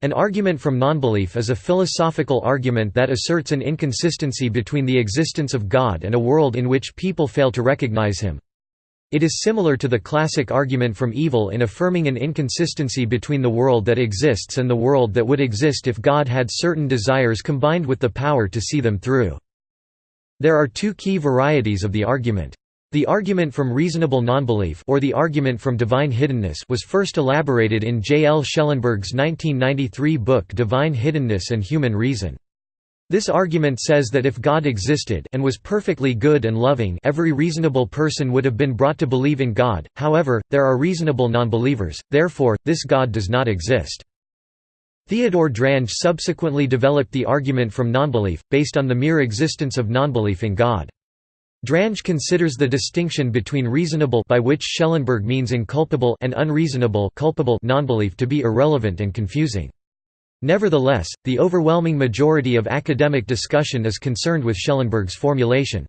An argument from nonbelief is a philosophical argument that asserts an inconsistency between the existence of God and a world in which people fail to recognize him. It is similar to the classic argument from evil in affirming an inconsistency between the world that exists and the world that would exist if God had certain desires combined with the power to see them through. There are two key varieties of the argument. The argument from reasonable nonbelief or the argument from divine hiddenness was first elaborated in J. L. Schellenberg's 1993 book Divine Hiddenness and Human Reason. This argument says that if God existed and was perfectly good and loving every reasonable person would have been brought to believe in God, however, there are reasonable nonbelievers, therefore, this God does not exist. Theodore Drange subsequently developed the argument from nonbelief, based on the mere existence of nonbelief in God. Drange considers the distinction between reasonable by which Schellenberg means inculpable and unreasonable culpable nonbelief to be irrelevant and confusing. Nevertheless, the overwhelming majority of academic discussion is concerned with Schellenberg's formulation.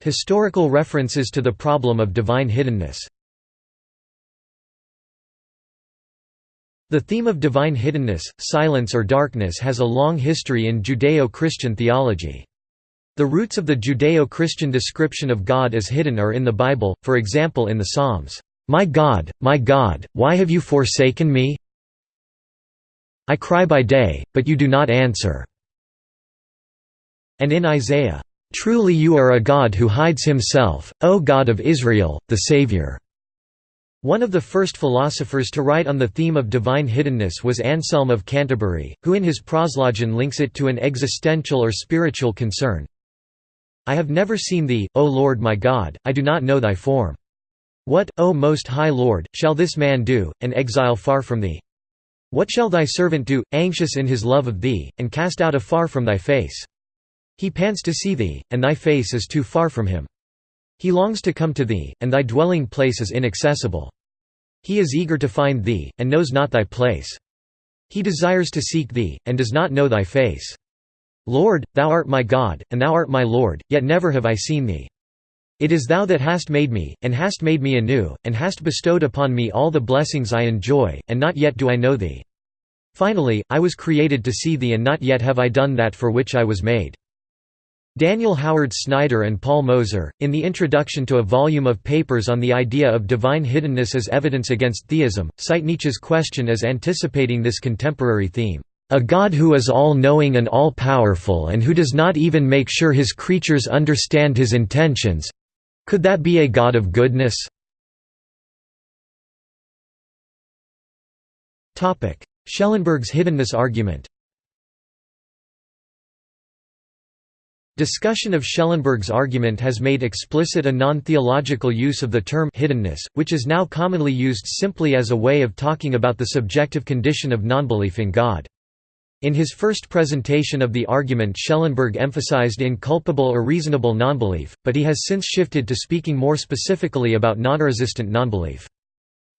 Historical references to the problem of divine hiddenness The theme of divine hiddenness, silence or darkness has a long history in Judeo-Christian theology. The roots of the Judeo-Christian description of God as hidden are in the Bible, for example in the Psalms, "'My God, my God, why have you forsaken me? I cry by day, but you do not answer." And in Isaiah, "'Truly you are a God who hides himself, O God of Israel, the Savior." One of the first philosophers to write on the theme of divine hiddenness was Anselm of Canterbury, who in his Proslogion links it to an existential or spiritual concern. I have never seen thee, O Lord my God, I do not know thy form. What, O most high Lord, shall this man do, an exile far from thee? What shall thy servant do, anxious in his love of thee, and cast out afar from thy face? He pants to see thee, and thy face is too far from him. He longs to come to thee, and thy dwelling place is inaccessible. He is eager to find thee, and knows not thy place. He desires to seek thee, and does not know thy face. Lord, thou art my God, and thou art my Lord, yet never have I seen thee. It is thou that hast made me, and hast made me anew, and hast bestowed upon me all the blessings I enjoy, and not yet do I know thee. Finally, I was created to see thee and not yet have I done that for which I was made. Daniel Howard Snyder and Paul Moser, in the introduction to a volume of papers on the idea of divine hiddenness as evidence against theism, cite Nietzsche's question as anticipating this contemporary theme. A God who is all-knowing and all-powerful and who does not even make sure his creatures understand his intentions—could that be a God of goodness? Schellenberg's hiddenness argument Discussion of Schellenberg's argument has made explicit a non-theological use of the term hiddenness, which is now commonly used simply as a way of talking about the subjective condition of nonbelief in God. In his first presentation of the argument Schellenberg emphasized inculpable or reasonable nonbelief, but he has since shifted to speaking more specifically about non-resistant nonbelief.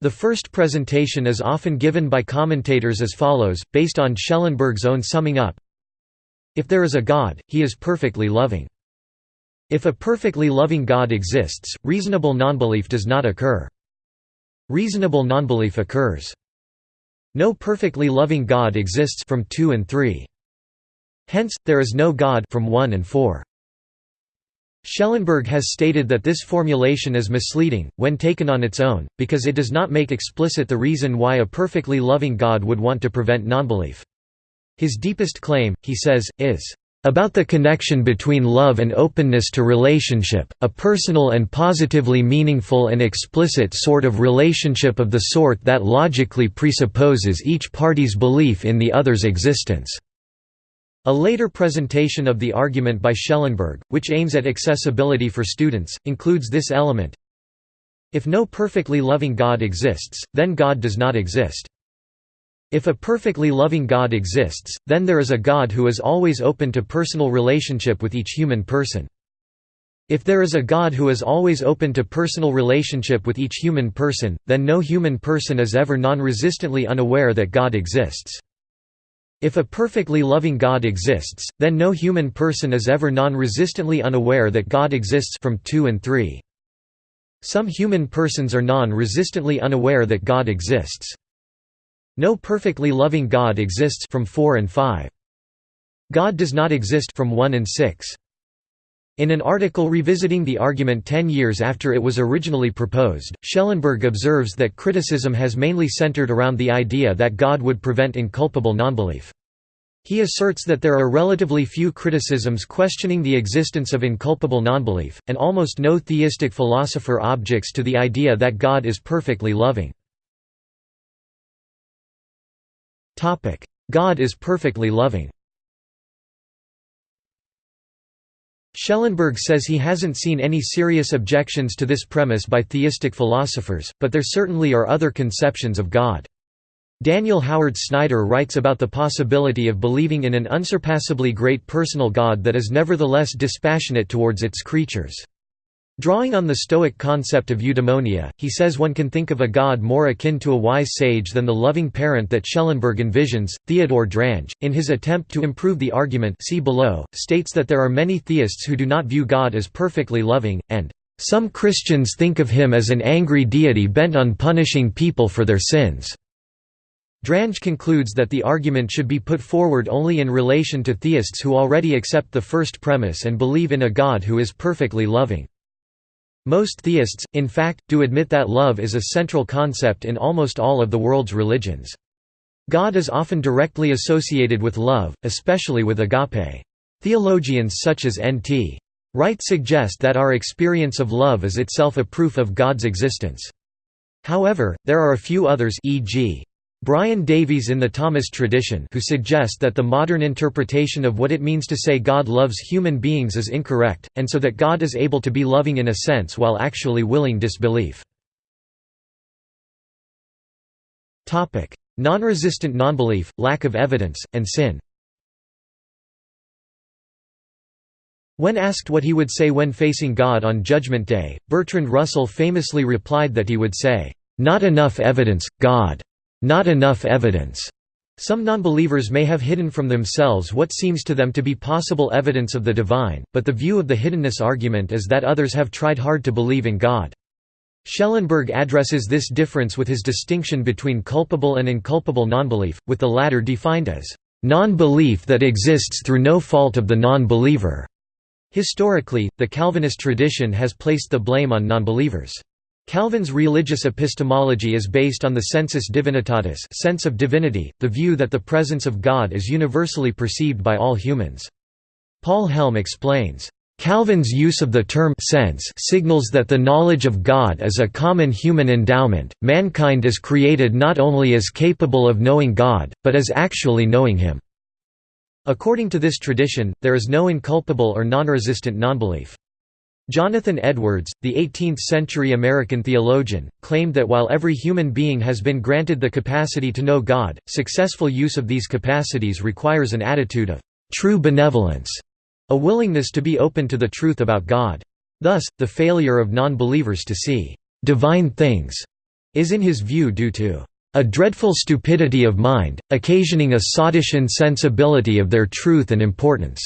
The first presentation is often given by commentators as follows, based on Schellenberg's own summing up, if there is a God, he is perfectly loving. If a perfectly loving God exists, reasonable nonbelief does not occur. Reasonable nonbelief occurs. No perfectly loving God exists from 2 and 3. Hence, there is no God from 1 and 4. Schellenberg has stated that this formulation is misleading, when taken on its own, because it does not make explicit the reason why a perfectly loving God would want to prevent nonbelief. His deepest claim, he says, is about the connection between love and openness to relationship, a personal and positively meaningful and explicit sort of relationship of the sort that logically presupposes each party's belief in the other's existence." A later presentation of the argument by Schellenberg, which aims at accessibility for students, includes this element If no perfectly loving God exists, then God does not exist. If a perfectly loving God exists, then there is a God who is always open to personal relationship with each human person. If there is a God who is always open to personal relationship with each human person, then no human person is ever non-resistantly unaware that God exists. If a perfectly loving God exists, then no human person is ever non-resistantly unaware that God exists from 2 and 3. Some human persons are non-resistantly unaware that God exists. No perfectly loving God exists from 4 and 5. God does not exist from 1 and 6. In an article revisiting the argument ten years after it was originally proposed, Schellenberg observes that criticism has mainly centered around the idea that God would prevent inculpable nonbelief. He asserts that there are relatively few criticisms questioning the existence of inculpable nonbelief, and almost no theistic philosopher objects to the idea that God is perfectly loving. God is perfectly loving Schellenberg says he hasn't seen any serious objections to this premise by theistic philosophers, but there certainly are other conceptions of God. Daniel Howard Snyder writes about the possibility of believing in an unsurpassably great personal God that is nevertheless dispassionate towards its creatures. Drawing on the Stoic concept of eudaimonia, he says one can think of a god more akin to a wise sage than the loving parent that Schellenberg envisions. Theodore Drange, in his attempt to improve the argument see below, states that there are many theists who do not view God as perfectly loving, and some Christians think of him as an angry deity bent on punishing people for their sins. Drange concludes that the argument should be put forward only in relation to theists who already accept the first premise and believe in a God who is perfectly loving. Most theists, in fact, do admit that love is a central concept in almost all of the world's religions. God is often directly associated with love, especially with agape. Theologians such as N.T. Wright suggest that our experience of love is itself a proof of God's existence. However, there are a few others e.g. Brian Davies in the Thomist tradition who suggest that the modern interpretation of what it means to say God loves human beings is incorrect, and so that God is able to be loving in a sense while actually willing disbelief. Non-resistant nonbelief, lack of evidence, and sin When asked what he would say when facing God on Judgment Day, Bertrand Russell famously replied that he would say, "'Not enough evidence, God!' Not enough evidence. Some nonbelievers may have hidden from themselves what seems to them to be possible evidence of the divine, but the view of the hiddenness argument is that others have tried hard to believe in God. Schellenberg addresses this difference with his distinction between culpable and inculpable nonbelief, with the latter defined as non-belief that exists through no fault of the non-believer. Historically, the Calvinist tradition has placed the blame on nonbelievers. Calvin's religious epistemology is based on the sensus divinitatis sense of divinity, the view that the presence of God is universally perceived by all humans. Paul Helm explains, Calvin's use of the term sense signals that the knowledge of God is a common human endowment. Mankind is created not only as capable of knowing God, but as actually knowing Him. According to this tradition, there is no inculpable or non-resistant nonbelief. Jonathan Edwards, the 18th-century American theologian, claimed that while every human being has been granted the capacity to know God, successful use of these capacities requires an attitude of true benevolence, a willingness to be open to the truth about God. Thus, the failure of non-believers to see divine things is in his view due to a dreadful stupidity of mind, occasioning a sottish insensibility of their truth and importance.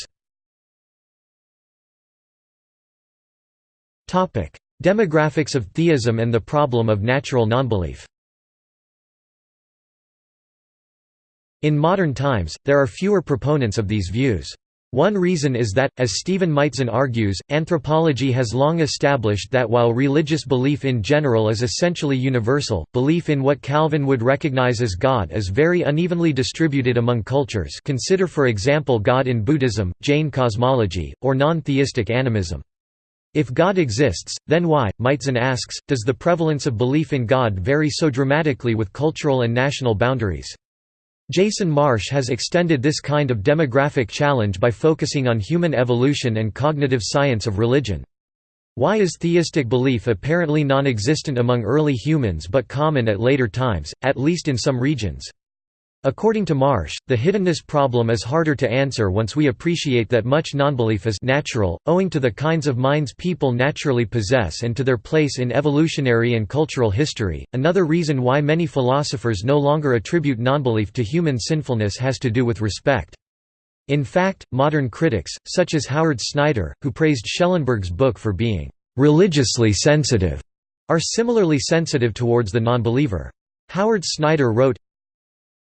Topic: Demographics of theism and the problem of natural nonbelief. In modern times, there are fewer proponents of these views. One reason is that, as Stephen Maitzen argues, anthropology has long established that while religious belief in general is essentially universal, belief in what Calvin would recognize as God is very unevenly distributed among cultures consider for example God in Buddhism, Jain cosmology, or non-theistic animism. If God exists, then why, Maitzen asks, does the prevalence of belief in God vary so dramatically with cultural and national boundaries? Jason Marsh has extended this kind of demographic challenge by focusing on human evolution and cognitive science of religion. Why is theistic belief apparently non-existent among early humans but common at later times, at least in some regions? According to Marsh, the hiddenness problem is harder to answer once we appreciate that much nonbelief is natural, owing to the kinds of minds people naturally possess and to their place in evolutionary and cultural history. Another reason why many philosophers no longer attribute nonbelief to human sinfulness has to do with respect. In fact, modern critics, such as Howard Snyder, who praised Schellenberg's book for being religiously sensitive, are similarly sensitive towards the nonbeliever. Howard Snyder wrote,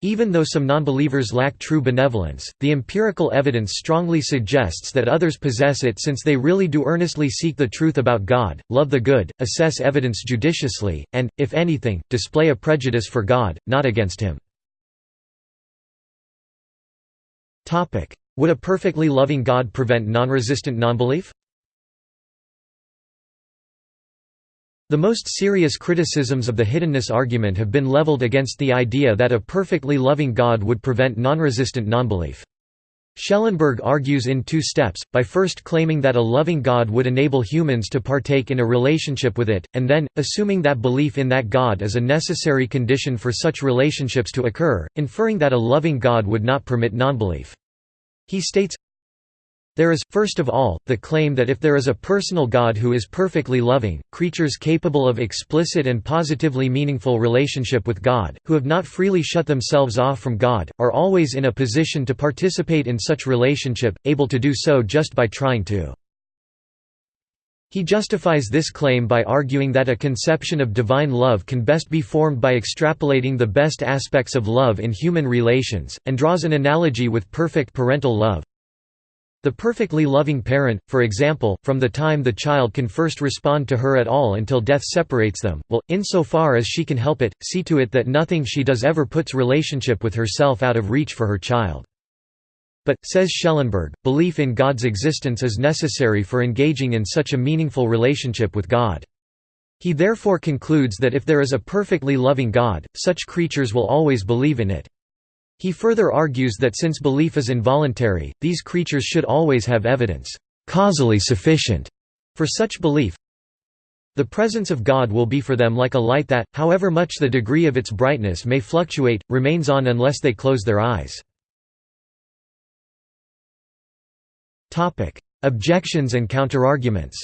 even though some nonbelievers lack true benevolence, the empirical evidence strongly suggests that others possess it since they really do earnestly seek the truth about God, love the good, assess evidence judiciously, and, if anything, display a prejudice for God, not against Him. Would a perfectly loving God prevent non-resistant nonbelief? The most serious criticisms of the hiddenness argument have been leveled against the idea that a perfectly loving God would prevent non-resistant nonbelief. Schellenberg argues in two steps, by first claiming that a loving God would enable humans to partake in a relationship with it, and then, assuming that belief in that God is a necessary condition for such relationships to occur, inferring that a loving God would not permit nonbelief. He states, there is, first of all, the claim that if there is a personal God who is perfectly loving, creatures capable of explicit and positively meaningful relationship with God, who have not freely shut themselves off from God, are always in a position to participate in such relationship, able to do so just by trying to. He justifies this claim by arguing that a conception of divine love can best be formed by extrapolating the best aspects of love in human relations, and draws an analogy with perfect parental love. The perfectly loving parent, for example, from the time the child can first respond to her at all until death separates them, will, insofar as she can help it, see to it that nothing she does ever puts relationship with herself out of reach for her child. But, says Schellenberg, belief in God's existence is necessary for engaging in such a meaningful relationship with God. He therefore concludes that if there is a perfectly loving God, such creatures will always believe in it. He further argues that since belief is involuntary, these creatures should always have evidence causally sufficient for such belief. The presence of God will be for them like a light that, however much the degree of its brightness may fluctuate, remains on unless they close their eyes. Objections and counterarguments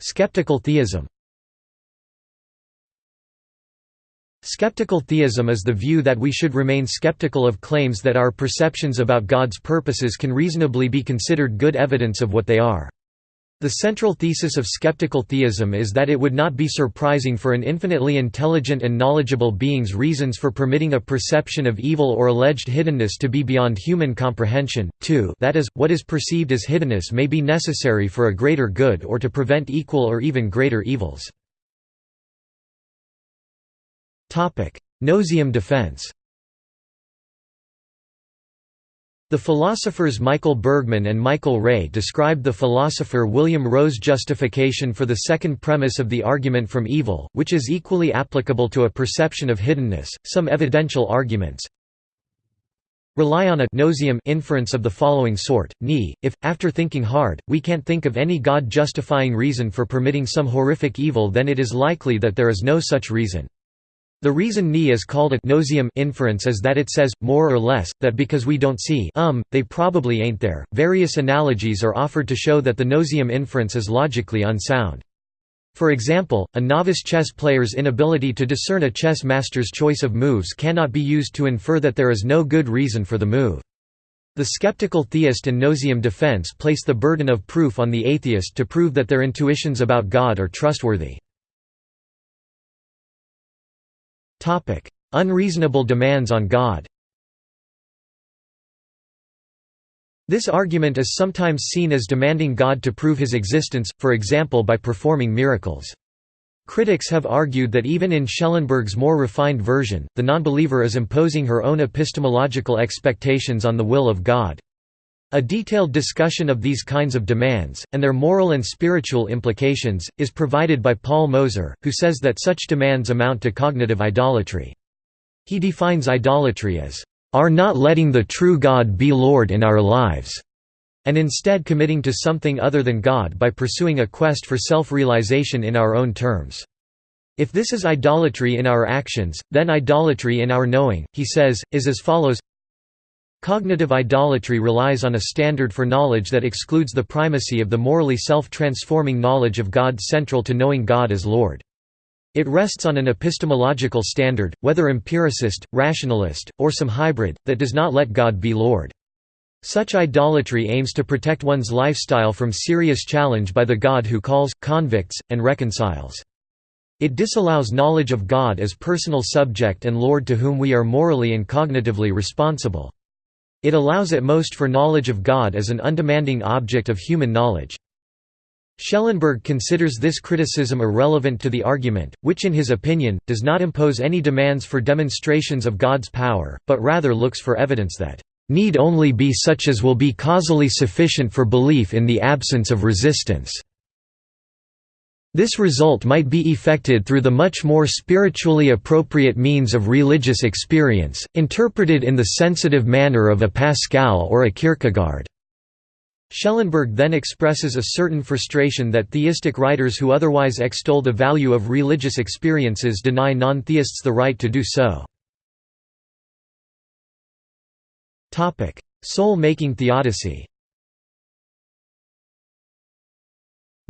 Skeptical theism Skeptical theism is the view that we should remain skeptical of claims that our perceptions about God's purposes can reasonably be considered good evidence of what they are. The central thesis of skeptical theism is that it would not be surprising for an infinitely intelligent and knowledgeable being's reasons for permitting a perception of evil or alleged hiddenness to be beyond human comprehension, too that is, what is perceived as hiddenness may be necessary for a greater good or to prevent equal or even greater evils. Noseeum defense The philosophers Michael Bergmann and Michael Rea described the philosopher William Rowe's justification for the second premise of the argument from evil, which is equally applicable to a perception of hiddenness. Some evidential arguments rely on a noseeum inference of the following sort, ni, if, after thinking hard, we can't think of any God-justifying reason for permitting some horrific evil then it is likely that there is no such reason. The reason ni is called a noseeum inference is that it says, more or less, that because we don't see um, they probably ain't there. Various analogies are offered to show that the noseeum inference is logically unsound. For example, a novice chess player's inability to discern a chess master's choice of moves cannot be used to infer that there is no good reason for the move. The skeptical theist and noseeum defense place the burden of proof on the atheist to prove that their intuitions about God are trustworthy. Unreasonable demands on God This argument is sometimes seen as demanding God to prove his existence, for example by performing miracles. Critics have argued that even in Schellenberg's more refined version, the nonbeliever is imposing her own epistemological expectations on the will of God. A detailed discussion of these kinds of demands, and their moral and spiritual implications, is provided by Paul Moser, who says that such demands amount to cognitive idolatry. He defines idolatry as, "...are not letting the true God be Lord in our lives." and instead committing to something other than God by pursuing a quest for self-realization in our own terms. If this is idolatry in our actions, then idolatry in our knowing, he says, is as follows Cognitive idolatry relies on a standard for knowledge that excludes the primacy of the morally self-transforming knowledge of God central to knowing God as Lord. It rests on an epistemological standard, whether empiricist, rationalist, or some hybrid, that does not let God be Lord. Such idolatry aims to protect one's lifestyle from serious challenge by the God who calls, convicts, and reconciles. It disallows knowledge of God as personal subject and Lord to whom we are morally and cognitively responsible. It allows at most for knowledge of God as an undemanding object of human knowledge. Schellenberg considers this criticism irrelevant to the argument, which in his opinion, does not impose any demands for demonstrations of God's power, but rather looks for evidence that need only be such as will be causally sufficient for belief in the absence of resistance. This result might be effected through the much more spiritually appropriate means of religious experience, interpreted in the sensitive manner of a Pascal or a Kierkegaard. Schellenberg then expresses a certain frustration that theistic writers who otherwise extol the value of religious experiences deny non-theists the right to do so. Soul-making theodicy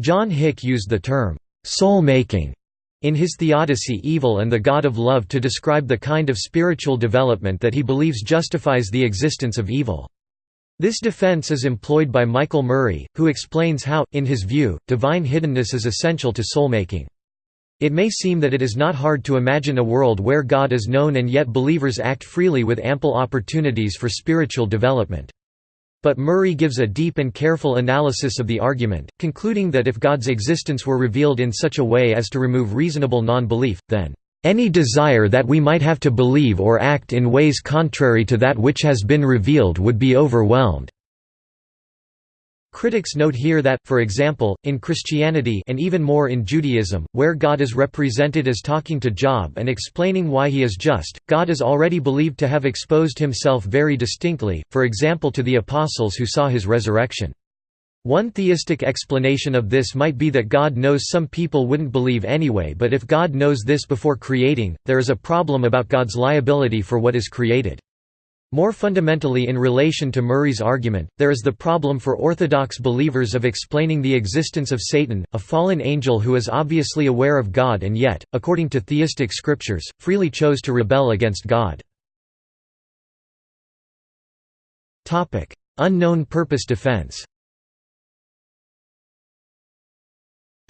John Hick used the term, soul-making, in his theodicy Evil and the God of Love to describe the kind of spiritual development that he believes justifies the existence of evil. This defense is employed by Michael Murray, who explains how, in his view, divine hiddenness is essential to soul-making. It may seem that it is not hard to imagine a world where God is known and yet believers act freely with ample opportunities for spiritual development. But Murray gives a deep and careful analysis of the argument, concluding that if God's existence were revealed in such a way as to remove reasonable non-belief, then, "...any desire that we might have to believe or act in ways contrary to that which has been revealed would be overwhelmed." Critics note here that, for example, in Christianity and even more in Judaism, where God is represented as talking to Job and explaining why he is just, God is already believed to have exposed himself very distinctly, for example to the apostles who saw his resurrection. One theistic explanation of this might be that God knows some people wouldn't believe anyway but if God knows this before creating, there is a problem about God's liability for what is created. More fundamentally in relation to Murray's argument, there is the problem for Orthodox believers of explaining the existence of Satan, a fallen angel who is obviously aware of God and yet, according to theistic scriptures, freely chose to rebel against God. Unknown purpose defense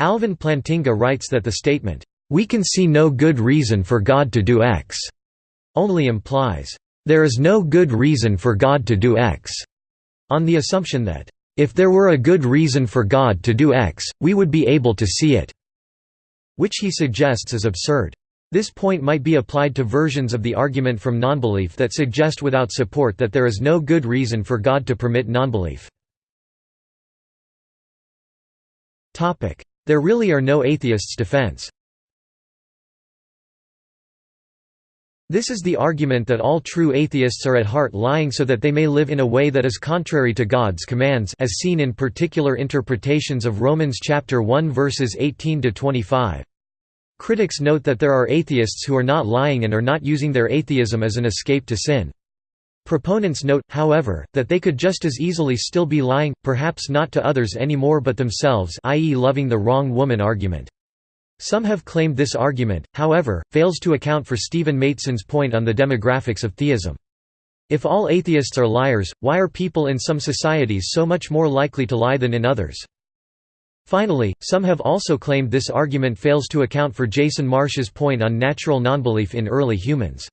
Alvin Plantinga writes that the statement, "'We can see no good reason for God to do X' only implies there is no good reason for God to do X, on the assumption that, if there were a good reason for God to do X, we would be able to see it, which he suggests is absurd. This point might be applied to versions of the argument from nonbelief that suggest without support that there is no good reason for God to permit nonbelief. There really are no atheists defense This is the argument that all true atheists are at heart lying so that they may live in a way that is contrary to God's commands as seen in particular interpretations of Romans chapter 1 verses 18 to 25. Critics note that there are atheists who are not lying and are not using their atheism as an escape to sin. Proponents note, however, that they could just as easily still be lying, perhaps not to others anymore but themselves i.e. loving the wrong woman argument. Some have claimed this argument, however, fails to account for Stephen Maitzen's point on the demographics of theism. If all atheists are liars, why are people in some societies so much more likely to lie than in others? Finally, some have also claimed this argument fails to account for Jason Marsh's point on natural nonbelief in early humans.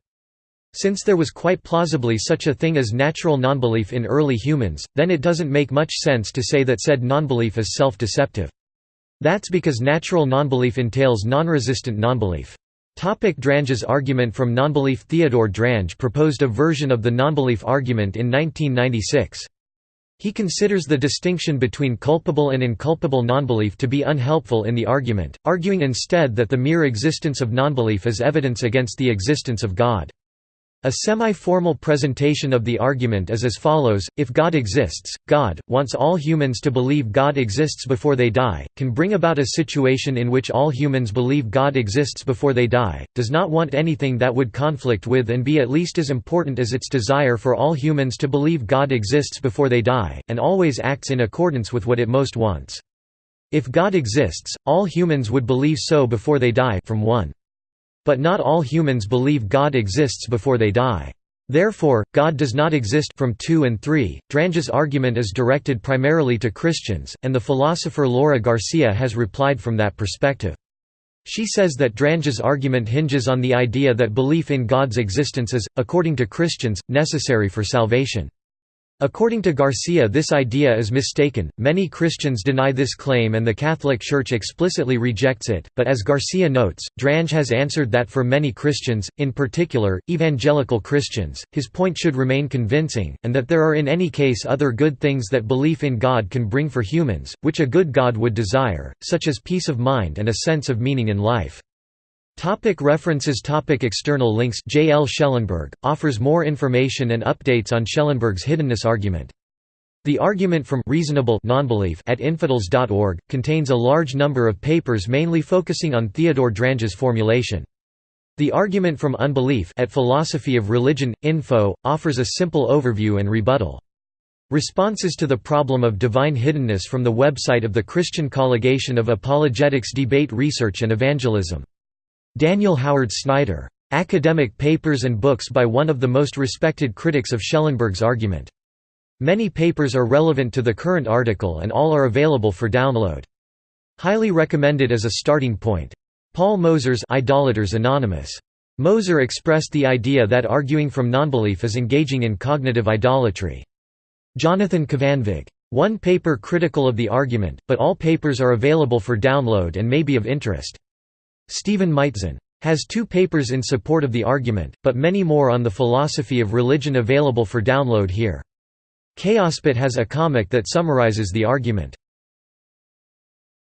Since there was quite plausibly such a thing as natural nonbelief in early humans, then it doesn't make much sense to say that said nonbelief is self-deceptive. That's because natural nonbelief entails nonresistant nonbelief. Drange's argument from nonbelief Theodore Drange proposed a version of the nonbelief argument in 1996. He considers the distinction between culpable and inculpable nonbelief to be unhelpful in the argument, arguing instead that the mere existence of nonbelief is evidence against the existence of God. A semi-formal presentation of the argument is as follows, if God exists, God, wants all humans to believe God exists before they die, can bring about a situation in which all humans believe God exists before they die, does not want anything that would conflict with and be at least as important as its desire for all humans to believe God exists before they die, and always acts in accordance with what it most wants. If God exists, all humans would believe so before they die from 1. But not all humans believe God exists before they die. Therefore, God does not exist from 2 and 3. Drange's argument is directed primarily to Christians, and the philosopher Laura Garcia has replied from that perspective. She says that Drange's argument hinges on the idea that belief in God's existence is, according to Christians, necessary for salvation. According to Garcia this idea is mistaken, many Christians deny this claim and the Catholic Church explicitly rejects it, but as Garcia notes, Drange has answered that for many Christians, in particular, evangelical Christians, his point should remain convincing, and that there are in any case other good things that belief in God can bring for humans, which a good God would desire, such as peace of mind and a sense of meaning in life. Topic references Topic External links J. L. Schellenberg, offers more information and updates on Schellenberg's hiddenness argument. The argument from reasonable nonbelief at infidels.org contains a large number of papers mainly focusing on Theodore Drange's formulation. The argument from unbelief at Philosophy of Religion Info offers a simple overview and rebuttal. Responses to the problem of divine hiddenness from the website of the Christian Colligation of Apologetics Debate Research and Evangelism Daniel Howard Snyder. Academic papers and books by one of the most respected critics of Schellenberg's argument. Many papers are relevant to the current article and all are available for download. Highly recommended as a starting point. Paul Moser's Idolaters Anonymous. Moser expressed the idea that arguing from nonbelief is engaging in cognitive idolatry. Jonathan Kvanvig. One paper critical of the argument, but all papers are available for download and may be of interest. Stephen Maitzen has two papers in support of the argument, but many more on the philosophy of religion available for download here. Chaospet has a comic that summarizes the argument.